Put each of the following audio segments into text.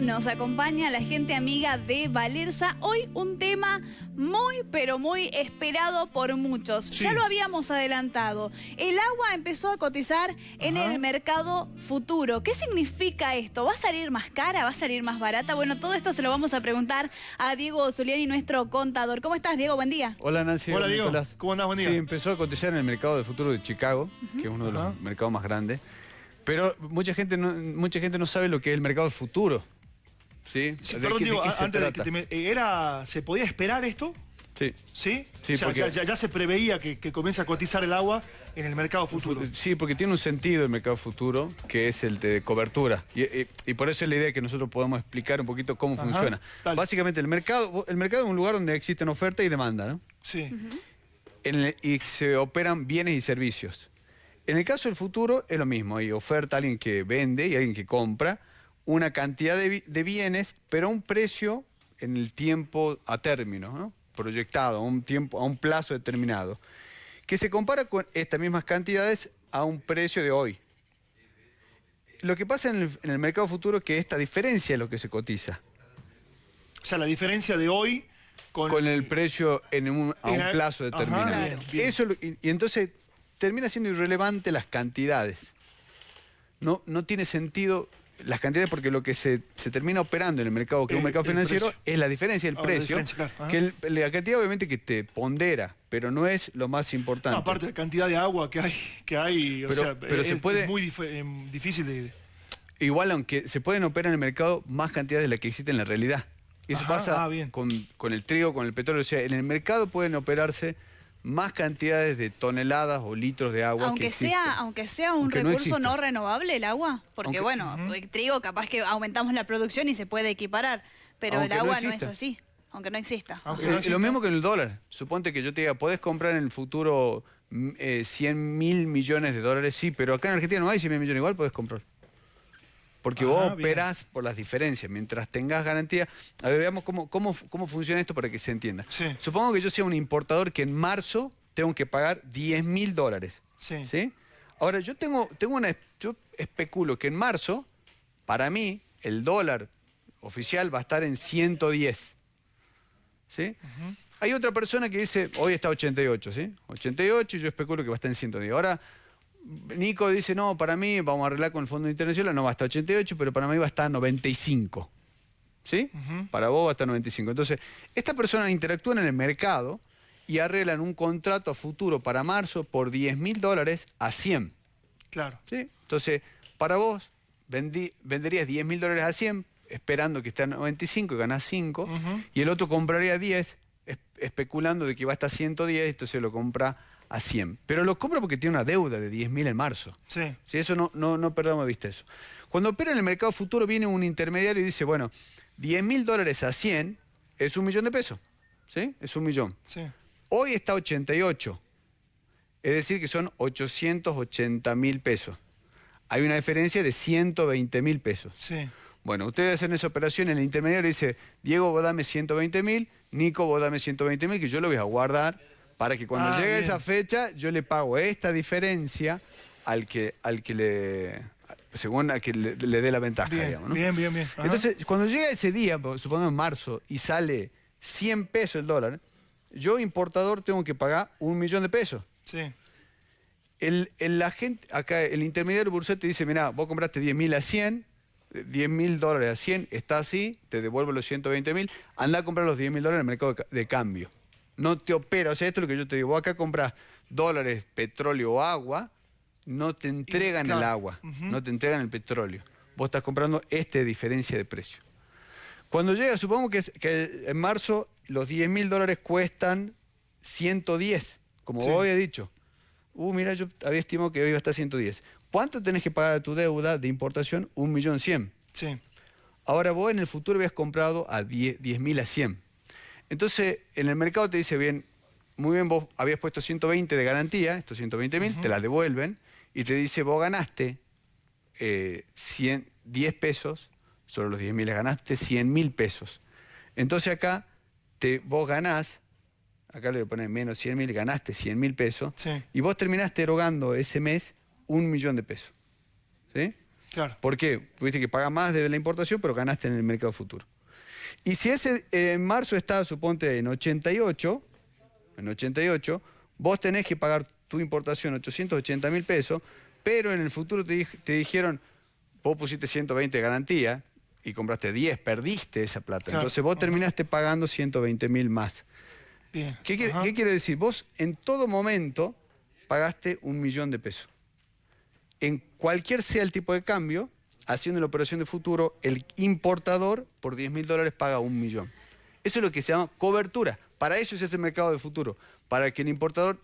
nos acompaña la gente amiga de Valerza. Hoy un tema muy, pero muy esperado por muchos. Sí. Ya lo habíamos adelantado. El agua empezó a cotizar en Ajá. el mercado futuro. ¿Qué significa esto? ¿Va a salir más cara? ¿Va a salir más barata? Bueno, todo esto se lo vamos a preguntar a Diego Zuliani, nuestro contador. ¿Cómo estás, Diego? Buen día. Hola Nancy. Hola, Diego. Nicolás. ¿Cómo andás? Buen día. Sí, empezó a cotizar en el mercado de futuro de Chicago, que es uno de los mercados más grandes. Pero mucha gente no, mucha gente no sabe lo que es el mercado de futuro. ¿Sí? Sí, ¿De perdón, qué- digo, antes de que te me- eh, era, ¿se podía esperar esto? Sí. ¿Sí? Sí, O sea, porque- ya, ya- ya se preveía que, que comienza a cotizar el agua en el mercado futuro. Sí, porque tiene un sentido el mercado futuro, que es el de cobertura. Y, y- y por eso es la idea que nosotros podamos explicar un poquito cómo Ajá, funciona. dale. Básicamente, el mercado, el mercado es un lugar donde existen oferta y demanda, ¿no? Sí. en el- y se operan bienes y servicios. En el caso del futuro es lo mismo, hay oferta, alguien que vende y alguien que compra una cantidad de, bi- de bienes, pero a un precio en el tiempo a término, ¿no? proyectado, a un, tiempo, a un plazo determinado, que se compara con estas mismas cantidades a un precio de hoy. Lo que pasa en el, en el mercado futuro es que esta diferencia es lo que se cotiza. O sea, la diferencia de hoy con, con el precio en un, a un plazo Ajá, determinado. bien, bien. Eso, y, y entonces termina siendo irrelevante las cantidades. No, no tiene sentido las cantidades porque lo que se, se termina operando en el mercado, que es un El- mercado financiero, es la diferencia del Ah, precio. diferencia, claro, ajá. que el- la cantidad obviamente que te pondera, pero no es lo más importante. No, aparte de la cantidad de agua que hay, que hay o Pero- sea, pero es, se puede- es muy dif- em, difícil de... Igual, aunque se pueden operar en el mercado más cantidades de las que existen en la realidad. Y eso Ajá, pasa ah, bien. con, con el trigo, con el petróleo. O sea, en el mercado pueden operarse más cantidades de toneladas o litros de agua. que Aunque sea, existen. aunque sea un Aunque recurso no, renovable el agua, porque Aunque- bueno, el trigo capaz que aumentamos la producción y se puede equiparar, pero Aunque el agua no, es así, aunque no exista. Aunque Eh, lo mismo que en el dólar. Suponte que yo te diga, podés comprar en el futuro mm, eh, 100 mil millones de dólares. Sí, pero acá en Argentina no hay 100 mil millones. Igual podés comprar. Porque vos bien. operás por las diferencias. Mientras tengas garantía. A ver, veamos cómo, cómo, cómo funciona esto para que se entienda. Sí. Supongo que yo sea un importador que en marzo tengo que pagar 10 mil dólares. Sí. Ahora, yo tengo, tengo una. Yo especulo que en marzo, para mí, el dólar oficial va a estar en 110. ¿Sí? Hay otra persona que dice, hoy está 88, ¿sí? 88 y yo especulo que va a estar en 110. Ahora, Nico dice, no, para mí, vamos a arreglar con el Fondo Internacional, no va a estar 88, pero para mí va a estar 95. ¿Sí? Para vos va a estar 95. Entonces, estas personas interactúan en el mercado y arreglan un contrato a futuro para marzo por 10 mil dólares a 100. Claro. ¿sí? Entonces, para vos, vendí- venderías 10 mil dólares a 100, esperando que esté a 95 y ganás 5, Ujú. y el otro compraría 10, es- especulando de que va a estar 110, entonces lo compra a 100. Pero lo compra porque tiene una deuda de 10 mil en marzo. Sí. Si eso no, no, no perdamos de vista eso. Cuando opera en el mercado futuro viene un intermediario y dice, bueno, 10 mil dólares a 100 es un millón de pesos. ¿Sí? Es un millón. Sí. Hoy está 88. Es decir, que son 880 mil pesos. Hay una diferencia de 120 mil pesos. Sí. Bueno, ustedes hacen esa operación, el intermediario dice, Diego, vos dame 120 mil, Nico, vos dame 120 mil, que yo lo voy a guardar para que cuando Ah, llegue bien. esa fecha yo le pago esta diferencia al que, al que le, según al que le, le dé la ventaja, Bien, digamos. ¿no? bien, bien, bien. Ajá. Entonces, cuando llega ese día, supongamos en marzo, y sale 100 pesos el dólar, yo, importador, tengo que pagar un millón de pesos. Sí. El, el agente, acá el intermediario bursátil te dice, mira, vos compraste 10 mil a 100, 10 mil dólares a 100, está así, te devuelvo los 120 mil, anda a comprar los 10 mil dólares en el mercado de, de cambio. No te opera, o sea, esto es lo que yo te digo, vos acá compras dólares, petróleo o agua, no te entregan el agua, no te entregan el petróleo. Vos estás comprando esta diferencia de precio. Cuando llega, supongo que, en marzo los 10 mil dólares cuestan 110, como Sí. vos había dicho. Uh, mira, yo había estimado que hoy iba a estar 110. ¿Cuánto tenés que pagar de tu deuda de importación? Un millón cien. Sí. Ahora vos en el futuro habías comprado a 10 mil a 100. Entonces, en el mercado te dice, bien, muy bien, vos habías puesto 120 de garantía, estos 120 mil, te las devuelven, y te dice, vos ganaste eh, 100, 10 pesos, sobre los 10 mil ganaste 100 mil pesos. Entonces acá te, vos ganás, acá le voy a poner menos 100 mil, ganaste 100 mil pesos, Sí. y vos terminaste erogando ese mes un millón de pesos. ¿Sí? Claro. ¿Por qué? Tuviste que pagar más de la importación, pero ganaste en el mercado futuro. Y si ese eh, en marzo está, suponte, en 88, en 88, vos tenés que pagar tu importación 880 mil pesos, pero en el futuro te, te dijeron, vos pusiste 120 de garantía y compraste 10, perdiste esa plata. Claro. Entonces vos terminaste pagando 120 mil más. Bien. ¿Qué, qué quiere decir? Vos en todo momento pagaste un millón de pesos. En cualquier sea el tipo de cambio, haciendo la operación de futuro, el importador por 10 mil dólares paga un millón. Eso es lo que se llama cobertura. Para eso es ese mercado de futuro. Para que el importador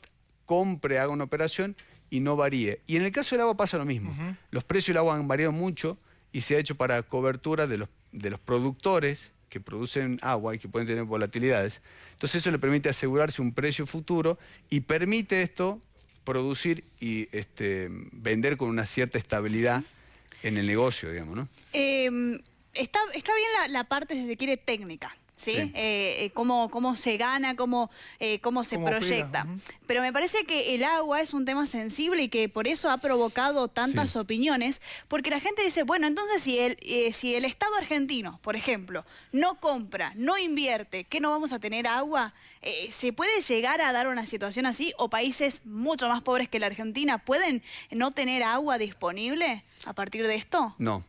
compre, haga una operación y no varíe. Y en el caso del agua pasa lo mismo. Los precios del agua han variado mucho y se ha hecho para cobertura de los, de los productores que producen agua y que pueden tener volatilidades. Entonces eso le permite asegurarse un precio futuro y permite esto producir y este, vender con una cierta estabilidad en el negocio, digamos, ¿no? Eh, está, está bien la, la parte, si se quiere, técnica. ¿Sí? Sí. Eh, eh, cómo, cómo se gana, cómo, eh, cómo se Cómo proyecta. Pero me parece que el agua es un tema sensible y que por eso ha provocado tantas Sí. opiniones, porque la gente dice, bueno, entonces si el, eh, si el Estado argentino, por ejemplo, no compra, no invierte, ¿qué no vamos a tener agua? Eh, ¿Se puede llegar a dar una situación así? ¿O países mucho más pobres que la Argentina pueden no tener agua disponible a partir de esto? No,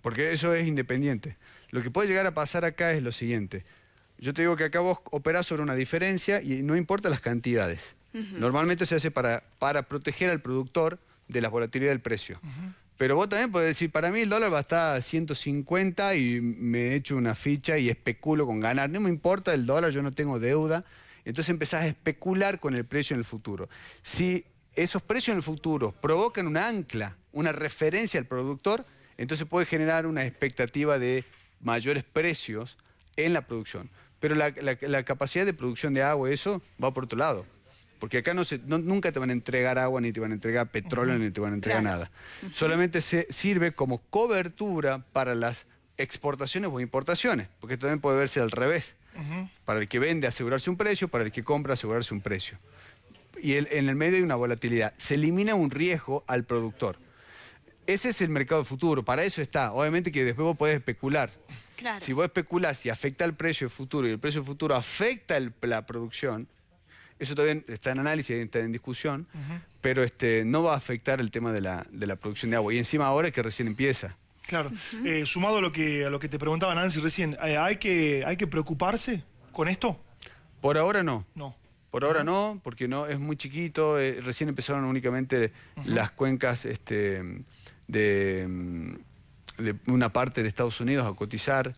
porque eso es independiente. Lo que puede llegar a pasar acá es lo siguiente. Yo te digo que acá vos operás sobre una diferencia y no importa las cantidades. Normalmente se hace para, para proteger al productor de la volatilidad del precio. Pero vos también podés decir, para mí el dólar va a estar a 150 y me echo una ficha y especulo con ganar. No me importa el dólar, yo no tengo deuda. Entonces empezás a especular con el precio en el futuro. Si esos precios en el futuro provocan una ancla, una referencia al productor, entonces puede generar una expectativa de mayores precios en la producción. Pero la, la- la capacidad de producción de agua, eso va por otro lado. Porque acá no se, no- nunca te van a entregar agua, ni te van a entregar petróleo, ni te van a entregar Claro. nada. Solamente se sirve como cobertura para las exportaciones o importaciones, porque también puede verse al revés. Para el que vende asegurarse un precio, para el que compra asegurarse un precio. Y el- en el medio hay una volatilidad. Se elimina un riesgo al productor. Ese es el mercado futuro, para eso está. Obviamente que después vos podés especular. Claro. Si vos especulás y afecta el precio futuro y el precio futuro afecta el- la producción, eso todavía está en análisis, está en discusión, pero este, no va a afectar el tema de la, de la producción de agua. Y encima ahora es que recién empieza. Claro. Eh, sumado a lo que a lo que te preguntaba Nancy recién, eh, ¿hay, que, ¿hay que preocuparse con esto? Por ahora no. No. Por ahora no, porque no es muy chiquito. eh, recién empezaron únicamente las cuencas este, de, mm, de una parte de Estados Unidos a cotizar.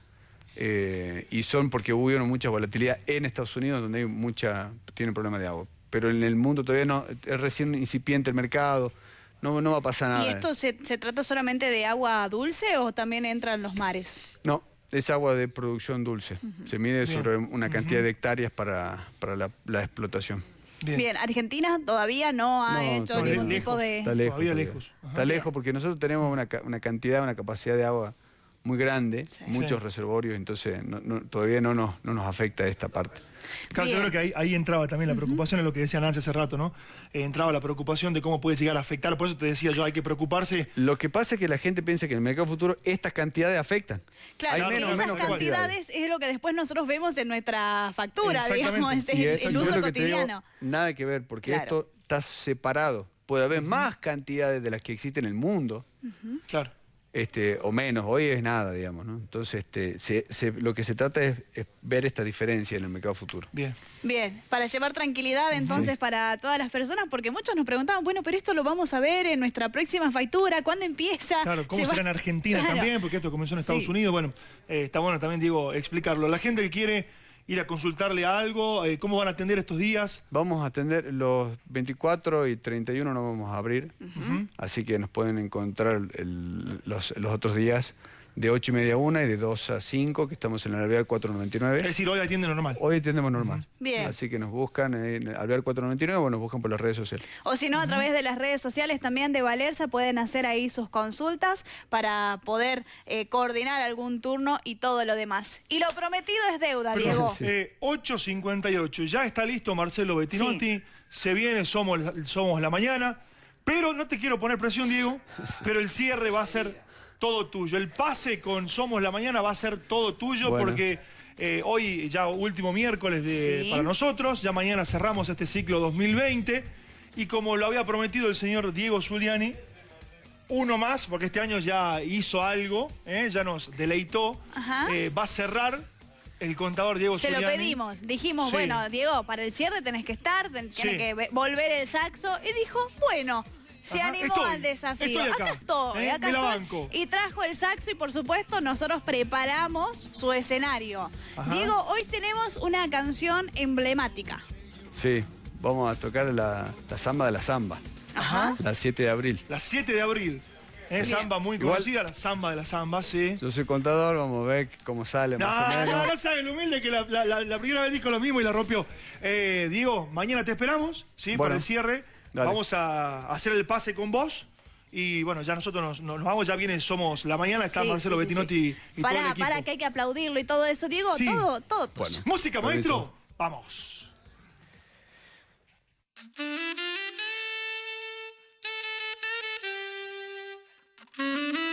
eh, y son porque hubo mucha volatilidad en Estados Unidos, donde hay mucha tiene problemas de agua. Pero en el mundo todavía no, es recién incipiente el mercado, no, no va a pasar nada. ¿Y esto se, se trata solamente de agua dulce o también entran los mares? No, es agua de producción dulce. Se mide Bien. sobre una cantidad de hectáreas para, para la, la explotación. Bien. Argentina todavía no ha No, hecho ningún lejos. tipo de... Está lejos. Todavía lejos. Ajá. Está lejos porque nosotros tenemos una, ca- una cantidad, una capacidad de agua muy grande, Sí. muchos Sí. reservorios, entonces no- no- todavía no nos, no nos afecta esta parte. Claro, yo creo que ahí, ahí entraba también la preocupación, en lo que decía Nancy hace rato, ¿no? Eh, entraba la preocupación de cómo puede llegar a afectar, por eso te decía yo, hay que preocuparse. Lo que pasa es que la gente piensa que en el mercado futuro estas cantidades afectan. Claro, menos- esas menos cantidades es lo que después nosotros vemos en nuestra factura, digamos, es el, Y eso el yo uso que te digo, cotidiano. nada que ver, porque Claro. esto está separado. Puede haber más cantidades de las que existen en el mundo, Claro. Este, o menos. Hoy es nada, digamos. ¿no? Entonces, este, se- se- lo que se trata es, es ver esta diferencia en el mercado futuro. Bien. Bien, para llevar tranquilidad entonces para todas las personas, porque muchos nos preguntaban, bueno, pero esto lo vamos a ver en nuestra próxima factura, ¿cuándo empieza? Claro, ¿cómo Se será va- en Argentina Claro. también? Porque esto comenzó en Estados Sí. Unidos. Bueno, eh, está bueno también, Diego, explicarlo. La gente que quiere ir a consultarle algo, eh, ¿cómo van a atender estos días? Vamos a atender los 24 y 31 no vamos a abrir, así que nos pueden encontrar el- los, los otros días de 8 y media a 1 y de 2 a 5, que estamos en el Alvear Es 499. decir, hoy atienden normal. Hoy atendemos normal. Bien. Así que nos buscan en el Alvear 499 o nos buscan por las redes sociales. O si no, a través de las redes sociales también de Valerza pueden hacer ahí sus consultas para poder eh, coordinar algún turno y todo lo demás. Y lo prometido es deuda, Diego. Sí. Eh, 8.58, ya está listo Marcelo Bettinotti, se viene Somos, Somos la Mañana, Pero no te quiero poner presión, Diego, pero el cierre va a ser todo tuyo. El pase con Somos la Mañana va a ser todo tuyo Bueno. porque eh, hoy ya último miércoles de, Sí. para nosotros, ya mañana cerramos este ciclo 2020 y como lo había prometido el señor Diego Zuliani, uno más, porque este año ya hizo algo, ¿eh? ya nos deleitó, eh, va a cerrar el contador Diego Se lo pedimos. Dijimos, Sí. bueno, Diego, para el cierre tenés que estar, ten- Sí. tiene que ve- volver el saxo. Y dijo, bueno, se Ajá, animó estoy, al desafío. estoy acá, estoy, ¿eh? acá estoy. banco. Y trajo el saxo y por supuesto nosotros preparamos su escenario. Ajá. Diego, hoy tenemos una canción emblemática. Sí, vamos a tocar la, la samba de la samba. Ajá. La 7 de abril. La 7 de abril. Es Bien. samba muy Igual- conocida, la samba de la samba, sí. Yo soy contador, vamos a ver cómo sale No, más o menos. no, no sabe lo humilde que la, la- la- la primera vez dijo lo mismo y la rompió. Eh, Diego, mañana te esperamos, ¿sí? Bueno, para el cierre. Dale. Vamos a hacer el pase con vos. Y bueno, ya nosotros nos, nos vamos, ya viene, somos la mañana, está Sí, Marcelo sí, Bettinotti sí. y todo Pará, el equipo. pará, que hay que aplaudirlo y todo eso. Diego, Sí. todo, todo. Bueno. Música, Permiso. maestro. Vamos.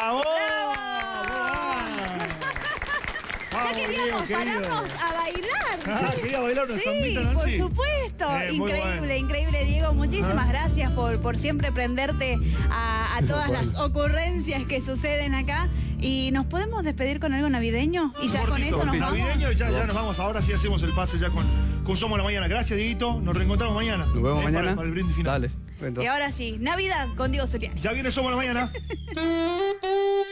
¡Vamos! Ya queríamos pararnos a bailar. Ah, Sí. quería bailar una Sí, por supuesto. Eh, increíble, bueno. increíble, Diego. Muchísimas gracias por, por siempre prenderte a, a todas las ocurrencias que suceden acá. Y nos podemos despedir con algo navideño. Y ya con esto nos vamos. navideño, ya, ya nos vamos. Ahora sí hacemos el pase ya con, con Somos la Mañana. Gracias, Dieguito. Nos reencontramos mañana. Nos vemos Eh, mañana. Para, para el brindis final. Dale. Y ahora sí, Navidad con Diego Zuliani. Ya viene Somos la Mañana.